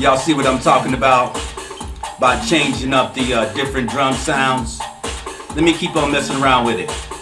Y'all see what I'm talking about? By changing up the uh, different drum sounds. Let me keep on messing around with it.